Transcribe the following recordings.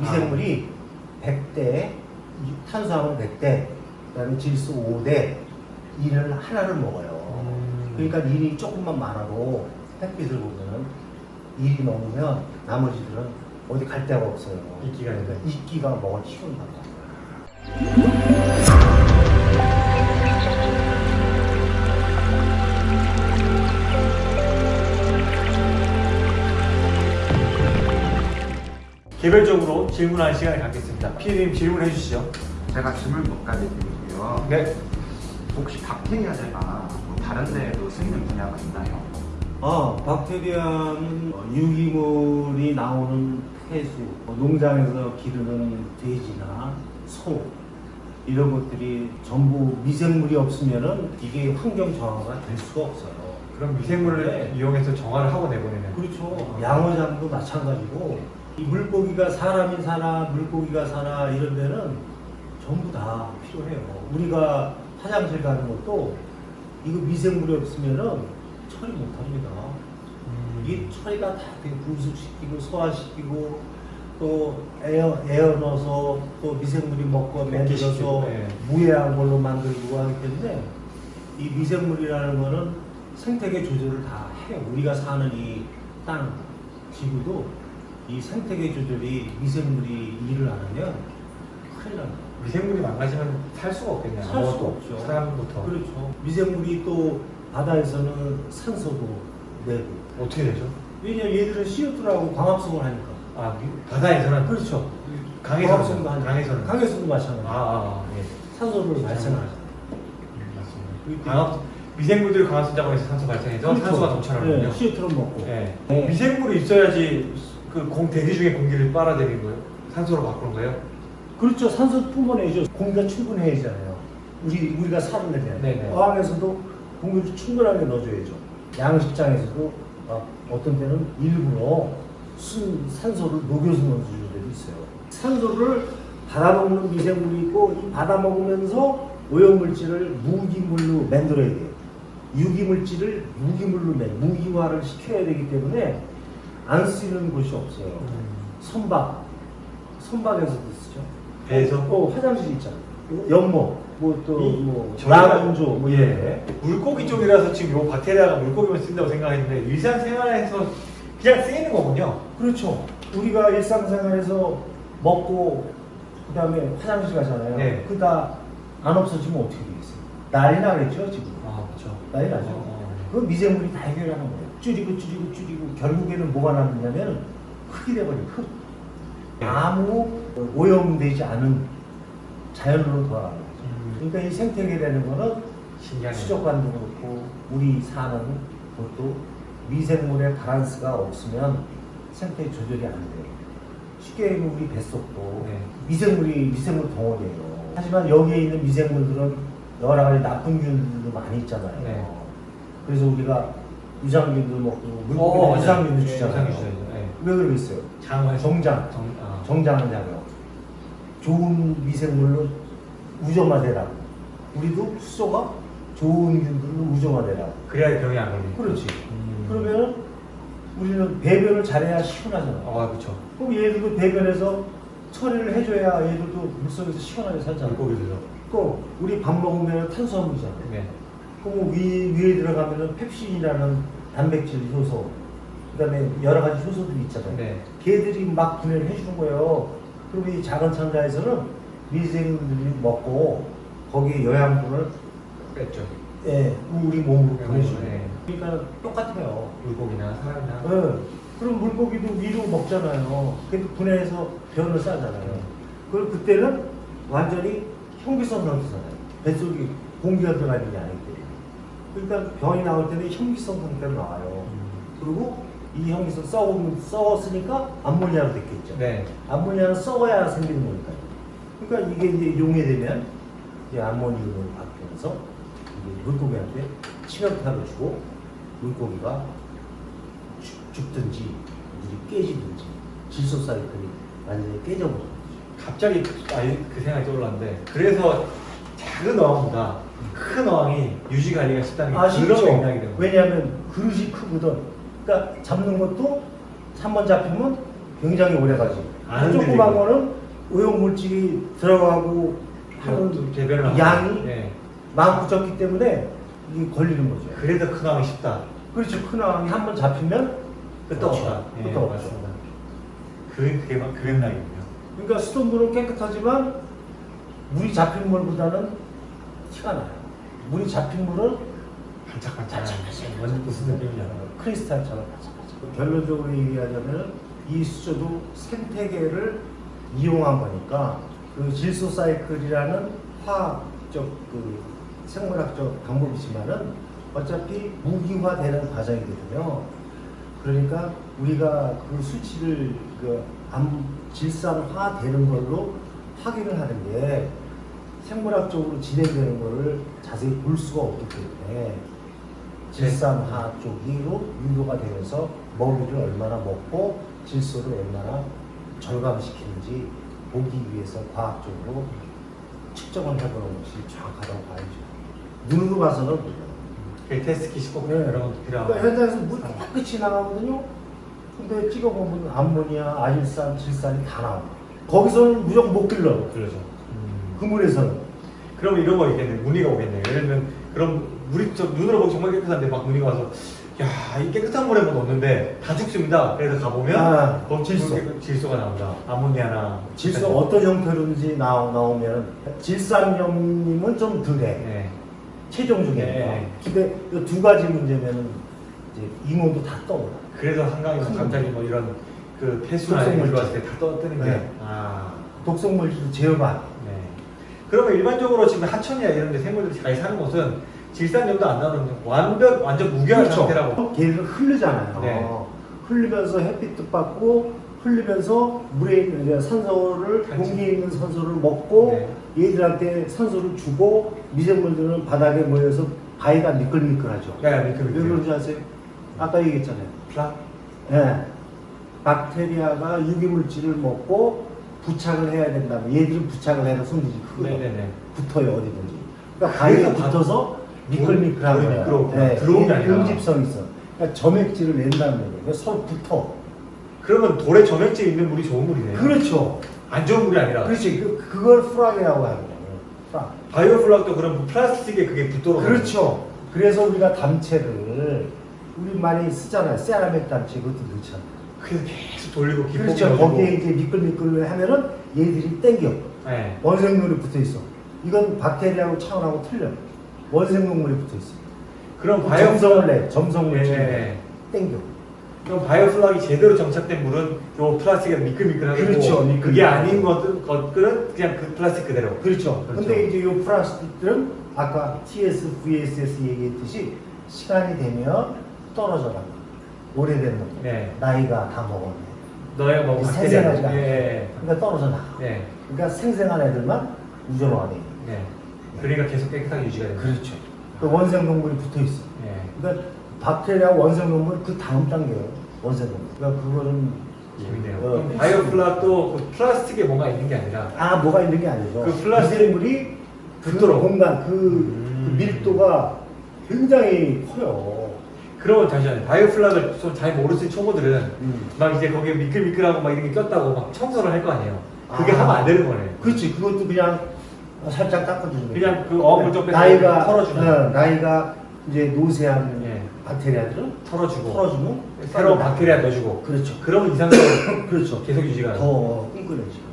미생물이 100대, 탄수화물 100대, 그다음에 질소 5대, 이를 하나를 먹어요. 음. 그러니까 일이 조금만 많아도 햇빛을 보면은 일이 넘으면 나머지들은 어디 갈 데가 없어요. 이끼가 그러니까. 이끼가 먹어 치운단 말이야. 개별적으로 질문하는 시간을 갖겠습니다. 피디님 질문해 주시죠. 제가 질문 몇 가지 드릴게요. 네. 혹시 박테리아제가 뭐 다른 데에도 쓰이는 분야가 있나요? 아, 박테리아는 유기물이 나오는 폐수, 뭐 농장에서 기르는 돼지나 소 이런 것들이 전부 미생물이 없으면은 이게 환경 정화가 될 수가 없어요. 그럼 미생물을 네. 이용해서 정화를 하고 내보내는. 그렇죠. 양어장도 마찬가지고 이 물고기가 사람이 사나 물고기가 사나 이런 데는 전부 다 필요해요. 우리가 화장실 가는 것도 이거 미생물이 없으면은 처리 못합니다. 음. 이 처리가 다 되게 분쇄시키고 소화시키고 또 에어 에어 넣어서 또 미생물이 먹고 만들어서 흡기시키고, 예. 무해한 걸로 만들고 하기 때문에 이 미생물이라는 거는 생태계 조절을 다 해요. 우리가 사는 이 땅, 지구도 이 생태계 조절이 미생물이 일을 안 하면 큰일 납니다. 미생물이 망가지면 살 수가 없겠네요. 살 수가. 없죠. 사람부터. 그렇죠. 미생물이 또 바다에서는 산소도 내고 어떻게 되죠? 왜냐면 얘들은 CO2라고 광합성을 하니까. 아 미- 바다에서는 그렇죠. 강에서는. 강에서는 강에서도 마찬가지. 아, 아, 아 예. 산소를 발생하죠. 음, 맞습니다. 광합 미생물들이 광합성 작업에서 산소 발생해서 산소가 동철하는군요. 네, CO2를 먹고. 예. 네. 미생물이 있어야지 그 공 대기 중에 공기를 빨아들이는 거예요. 산소로 바꾸는 거예요. 그렇죠. 산소 뿜어내죠. 공기가 충분해야잖아요. 우리 우리가 사는데 네네. 어항에서도 공기를 충분하게 넣어줘야죠. 양식장에서도 막 어떤 때는 일부러 순 산소를 녹여서 넣어주는 데도 있어요. 산소를 받아먹는 미생물이 있고 이 받아먹으면서 오염물질을 무기물로 만들어야 돼요. 유기물질을 무기물로 내 무기화를 시켜야 되기 때문에 안 쓰이는 곳이 없어요. 선박, 선박에서도 쓰죠. 배에서? 어, 화장실 있잖아. 연못, 이- 뭐또뭐 라운조, 뭐 이런 예. 데. 물고기 쪽이라서 지금 요 박테리아가 물고기만 쓴다고 생각했는데 일상생활에서 그냥 쓰이는 거군요. 그렇죠. 우리가 일상생활에서 먹고 그 다음에 화장실 가잖아요. 네. 그다 안 없어지면 어떻게 되겠어요? 난리 나겠죠 지금. 아 그렇죠. 난리 나죠. 어. 그 미생물이 다 해결하는 거예요. 줄이고 줄이고 줄이고 결국에는 뭐가 남느냐면 흙이 돼버려요. 흙. 네. 아무 오염되지 않은 자연으로 돌아가는 거죠. 음. 그러니까 이 생태계라는 거는 신기하네요. 수족관도 그렇고 우리 사는 것도 미생물의 바란스가 없으면 생태 조절이 안 돼요. 쉽게 얘기하면 우리 뱃속도 네. 미생물이 미생물 덩어리예요. 하지만 여기에 있는 미생물들은 여러 가지 나쁜 균들도 많이 있잖아요. 네. 그래서 우리가 유산균도 먹고 어, 물고기는 맞아요. 유산균도 네, 주잖아요. 네. 왜 그러겠어요? 장을 정장. 정, 아. 정장을 작용. 좋은 미생물로 우정화되라고. 우리도 수소가 좋은 균들로 우정화되라고. 그래야 병이 안 걸리고. 그렇지. 음. 그러면 우리는 배변을 잘해야 시원하잖아. 아 그렇죠. 그럼 얘들도 배변에서 처리를 해줘야 얘들도 물속에서 시원하게 살잖아. 물고기들도. 또 우리 밥 먹으면 탄수화물이잖아. 네. 그럼 위, 위에 들어가면은 펩신이라는 단백질 효소, 그 다음에 여러 가지 효소들이 있잖아요. 네. 걔들이 막 분해를 해주는 거예요. 그럼 이 작은 창자에서는 미생물들이 먹고 거기에 영양분을 뺐죠. 예, 우리 몸으로 네, 보내주는 네. 그러니까 똑같아요. 물고기나 사람이나. 예. 그럼 물고기도 위로 먹잖아요. 그래도 분해해서 변을 싸잖아요. 그럼 그때는 완전히 현기성 상태잖아요. 뱃속에 공기가 들어가 있는 게 때문에. 그러니까 병이 나올 때는 현기성 상태로 나와요. 음. 그리고 이 현기성 썩으면 썩었으니까 암모니아로 됐겠죠. 네. 암모니아는 썩어야 생기는 거니까요. 그러니까 이게 이제 용해되면 이제 암모니아로 바뀌면서 물고기한테 치명타를 주고 물고기가 죽- 물이 깨지든지 질소 사이클이 완전히 깨져버리는 거죠. 갑자기 아예 그 생각이 떠올랐는데 그래서 작은 어항보다 큰 어항이 유지 관리가 쉽다는 게 그런 아시죠? 맥락이 되는 거예요. 왜냐하면 그릇이 크거든. 그러니까 잡는 것도 한 번 잡히면 굉장히 오래 가지. 안 조그만. 거는 오염물질이 들어가고 하는 또 개별로. 양이 예. 많고 적기 때문에 이게 걸리는 거죠. 그래도 큰 왕이 쉽다. 그렇죠. 큰 왕이 한 번 잡히면 없다. 그렇죠. 예, 끄떡 없죠. 맞습니다. 그게 그게 맥락이군요. 그러니까 수돗물은 깨끗하지만 물이 잡힌 물보다는 티가 나요. 물이 잡힌 물은 반짝반짝. 완전 무슨 느낌인지 알아요. 크리스탈처럼 반짝반짝. 결론적으로 얘기하자면 이 수조도 생태계를 이용한 거니까 그 질소 사이클이라는 화학적 그 생물학적 방법이지만은 어차피 무기화되는 과정이거든요. 그러니까 우리가 그 수치를 그 암, 질산화되는 걸로 확인을 하는 게 생물학적으로 진행되는 거를 자세히 볼 수가 없기 때문에 질산화 쪽으로 유도가 되면서 먹이를 얼마나 먹고 질소를 얼마나 절감시키는지 보기 위해서 과학적으로 측정을 해보는 것이 정확하다고 봐야죠. 눈으로 봐서는 몰라요. 그 테스트 꼭 네. 것도 필요하고. 그러니까 현장에서 물 깨끗이 나가거든요. 근데 찍어보면 암모니아, 아질산, 질산이 다 나와. 거기서는 무조건 못 길러. 그러죠. 음. 그 물에서는. 그러면 이런 거 있겠네. 문의가 오겠네. 예를 들면 그럼 물이 저 눈으로 보기 정말 깨끗한데 막 문의가 와서 야, 이 깨끗한 물에 뭐 넣었는데 다 죽습니다. 그래서 가보면 아, 거기 질소. 질소. 질소가 나온다. 아모니아나 질소 어떤 형태로든지 나오, 나오면 질산염님은 좀 덜해. 네. 체중 중에. 네. 근데 이 두 가지 문제면은 이제 잉어도 다 떠올라. 그래서 한강에서 큰 갑자기 뭐 이런 그 폐수나 이런 게 독성물질. 들어왔을 때 다 떠뜨는 게 네. 아. 독성 물질 제어가. 네. 그러면 일반적으로 지금 하천이나 이런 데 생물들이 잘 사는 곳은 질산염도 안 나오는 완벽 완전 무결한 상태라고. 걔를 흐르잖아요. 네. 흐르면서 햇빛도 받고 흘리면서 물에 있는 산소를. 공기에 있는 산소를 먹고 얘들한테 산소를 주고 미생물들은 바닥에 모여서 바위가 미끌미끌하죠. 네, 미끌미끌. 왜 그런지 아세요? 아까 얘기했잖아요. 플라? 예. 박테리아가 유기물질을 먹고 부착을 해야 된다면 얘들은 부착을 해서 크고 네네네. 붙어요 어디든지. 그러니까 바위에 그래서 바- 붙어서 미끌미끌한 거야. 미끄러웠구나. 들어온 게 아니라. 응집성이 있어. 그러니까 점액질을 낸다는 거예요. 그래서 서로 붙어. 그러면 돌에 점액질 있는 물이 좋은 물이네요. 그렇죠. 안 좋은 물이 아니라. 그렇지. 그, 그걸 floc이라고 하는 거예요. floc. biofloc도 그런 플라스틱에 그게 붙도록. 그렇죠. 그래서 우리가 담체를 우리 많이 쓰잖아요. 세라믹 담체 그것도 넣잖아요. 그래서 계속 돌리고 기포 그렇죠. 거기에 이제 미끌미끌 하면은 얘들이 땡겨. 네. 원생물이 붙어 있어. 이건 박테리아하고 차원하고 틀려. 원생동물이 붙어 있어. 그럼 점성을 biofloc 내. 점성물 질 네. 땡겨. 그럼 biofloc이 제대로 정착된 물은 요 플라스틱에 미끌미끌하고 그렇죠, 미끌미끌. 그게 아닌 것들, 것들은 그냥 그 플라스틱 그대로. 그렇죠. 그렇죠. 근데 이제 이 플라스틱들은 아까 TS, VSS 얘기했듯이 시간이 되면 떨어져 나가. 오래된 놈. 네. 나이가 다 먹었네. 너의 뭐 생생하지가 않아. 예. 그러니까 떨어져 나가. 네. 그러니까 생생한 애들만 우전화돼. 네. 그러니까 계속 깨끗하게 유지가 되는 그렇죠. 그 원생 동물이 붙어 있어. 네. 그러니까 박테리아 원생 동물 그 다음 단계예요. 원생 동물. 그러니까 그거는 재밌네요. 어, 그럼 바이오플락도 그 플라스틱에 뭔가 있는 게 아니라 아 뭐가 있는 게 아니죠. 그 플라스틱- 미생물이 그 붙도록. 공간 그, 음. 그 밀도가 굉장히 커요. 그러면 잠시만요. 바이오플락을 좀잘 모르는 초보들은 음. 막 이제 거기에 미끌미끌하고 막 이런 게 꼈다고 막 청소를 할 거 아니에요. 그게 아. 하면 안 되는 거네. 그렇지. 그것도 그냥 살짝 닦아주는 거죠. 그냥 그 어물 좀 빼서 나이가 털어주는. 어, 나이가 이제 노쇠한 예. 박테리아들은 털어주고 털어주면 새로운 박테리아 넣어주고 그렇죠. 그러면 이상적으로 그렇죠. 계속 유지가 돼요. 더 끈끈해지고.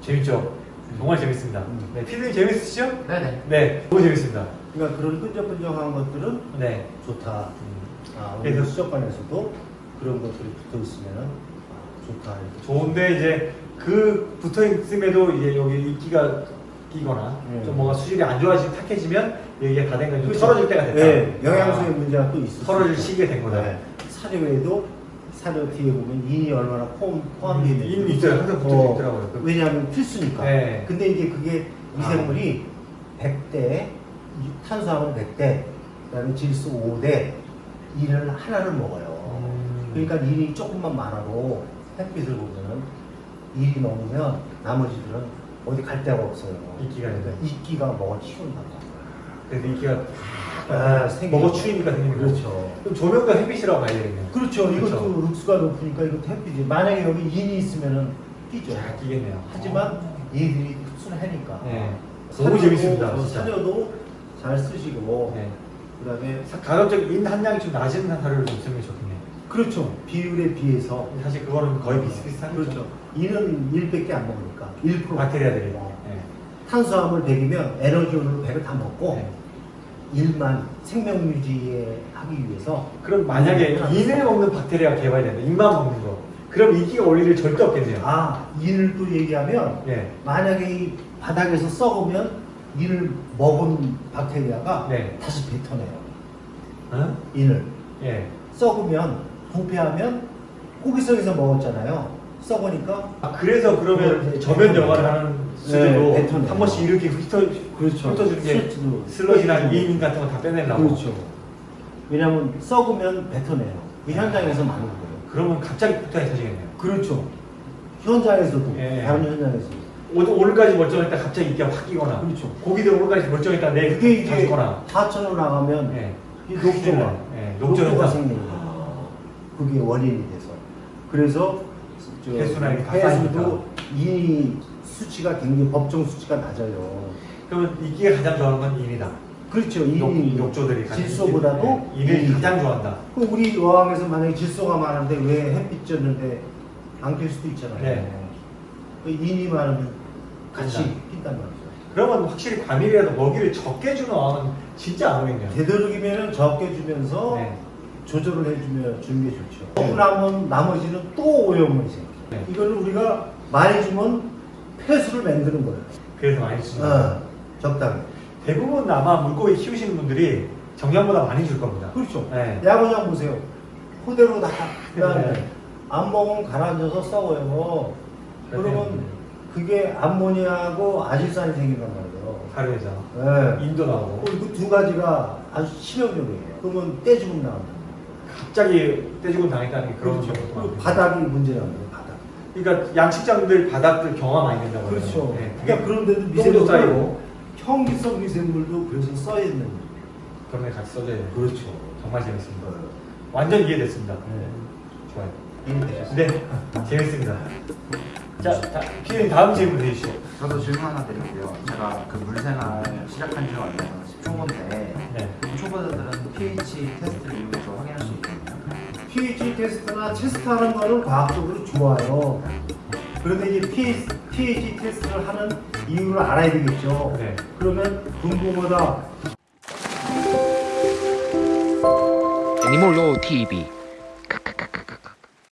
재밌죠? 정말 재밌습니다. 음. 네, 피디님 재밌으시죠? 네네. 네, 너무 재밌습니다. 그러니까 그런 끈적끈적한 것들은 네. 좋다. 음. 아, 그래서- 수족관에서도 그런 것들이 붙어 있으면 아, 좋다. 좋은데 이제 그 붙어 있음에도 이제 여기 이끼가 끼거나 음. 좀 뭔가 수질이 안 좋아지고 탁해지면 여기가 다 된 거죠. 그렇죠. 털어질 때가 됐다. 네, 영양소의 아, 문제가 또 있어. 털어질 시기가 된 거다. 사료에도 사료 뒤에 보면 인이 얼마나 포함, 포함되어 음, 있는지. 인 있어요. 항상 붙어 있더라고요. 그- 왜냐하면 필수니까. 네. 근데 이제 그게 미생물이 100대, 탄수화물 100대, 그 다음에 질소 5대, 인을 하나를 먹어요. 음. 그러니까 인이 조금만 많아도 햇빛을 보면은 일이 넘으면 나머지들은 어디 갈 데가 없어요. 이끼가 그러니까. 이끼가 먹어 치운다고. 그래서 이끼가 아. 먹어 추위니까 생기는. 그렇죠. 그럼 조명과 햇빛이라고 봐야 되겠네요. 그렇죠. 이것도 그렇죠. 룩스가 높으니까 이것도 햇빛이. 만약에 여기 인이 있으면은 끼죠. 잘 끼겠네요. 하지만 얘들이 흡수를 하니까. 네. 너무 재밌습니다, 어. 사료도 잘 쓰시고 네. 그 다음에 사- 가급적 인 한량이 좀 낮은 사료를 좀 쓰면 좋겠네요. 그렇죠. 비율에 비해서 사실 그거는 거의 비슷비슷한 거죠. 그렇죠. 이는 1밖에 안 먹으니까 1% 바테리아들이. 어. 네. 탄수화물 100이면 에너지원으로 100을 다 먹고 네. 일만 생명 유지에 하기 위해서 그럼 만약에 음, 인을 먹는 박테리아가 개발이 된다. 인만 먹는 거. 그럼 올 일이 절대 없겠네요. 아 인을 또 얘기하면 네. 만약에 이 바닥에서 썩으면 인을 먹은 박테리아가 네. 다시 뱉어내요. 어? 인을 예. 썩으면 부패하면 고기성에서 먹었잖아요. 썩으니까 아, 그래서 그러면 저변 뱉어내요. 역할을 하는 네, 수준으로 뱉어내요. 한 번씩 이렇게 훑어, 그렇죠. 훑어주는 게 슬러지나. 이인 같은 거 다 빼내려고. 그렇죠. 왜냐하면 썩으면 뱉어내요. 그 현장에서 많은 거예요. 그러면 갑자기 폭탄이 터지겠네요. 그렇죠. 현장에서도 예. 다른 현장에서 오- 오늘까지 멀쩡했다 갑자기 인기가 확 끼거나. 그렇죠. 고기 들 오늘까지 멀쩡했다 내일 그게 이게 터지거나. 하천으로 나가면 예. 이 녹조가 예, 녹조 녹조가. 생기는 거예요. 그게 원인이 돼서 그래서 이게 다 해수도. 이 수치가 굉장히 법정 수치가 낮아요. 그러면 인기가 가장 좋아하는 건 인이다. 그렇죠. 녹, 이 녹조들이 가장 질소보다도 인- 인을 인이. 가장 좋아한다. 그 우리 어항에서 만약에 질소가 많은데 왜 햇빛 쬐는데 안낄 수도 있잖아요. 네. 그 인이 많으면 같이. 낀단 말이죠. 그러면 확실히 과밀이라도 먹이를 적게 주는 어항은 진짜 안 오겠네요. 되도록이면 적게 주면서 네. 조절을 해주면 주는 게 좋죠. 먹고 나면 나머지는 또 오염이 생겨요. 네. 이거는 우리가 많이 주면 폐수를 만드는 거예요. 그래서 많이 주는. 어, 적당히. 대부분 아마 물고기 키우시는 분들이 정량보다 많이 줄 겁니다. 그렇죠. 네. 야구장 보세요. 그대로 다 그다음에 네. 안 먹으면 가라앉아서 썩어요. 그러면 네. 그게 암모니아하고 아질산이 생긴단 말이에요. 사료에서 네. 인도 나오고 그 두 가지가 아주 치명적이에요. 그러면 떼죽음 나온다. 갑자기 떼죽음 당했다는 게 그런 그렇죠. 많아요. 바닥이 문제라는 거예요. 바닥. 그러니까 양식장들 바닥들 경화 많이 된다고 그렇죠. 네. 그러니까 그런데도 똥도 미세물도 쌓이고 형기성 미세물도 그래서 써야 있는 거예요. 그런 게 같이 써져야 돼요. 그렇죠. 정말 재밌습니다. 완전 이해됐습니다. 네. 좋아요. 이해되셨어요? 네, 재밌습니다. 자, 자 피디님 다음 질문 해주시죠. 저도 질문 하나 드릴게요. 제가 그 물생활 시작한 지가 얼마 안 초보인데 네. 초보자들은 pH 테스트를 이용해서 확인할 수 있거든요. pH 테스트나 테스트하는 거는 과학적으로 좋아요. 그런데 이제 pH, pH 테스트를 하는 이유를 알아야 되겠죠. 네. 그러면 분부보다 애니몰로 TV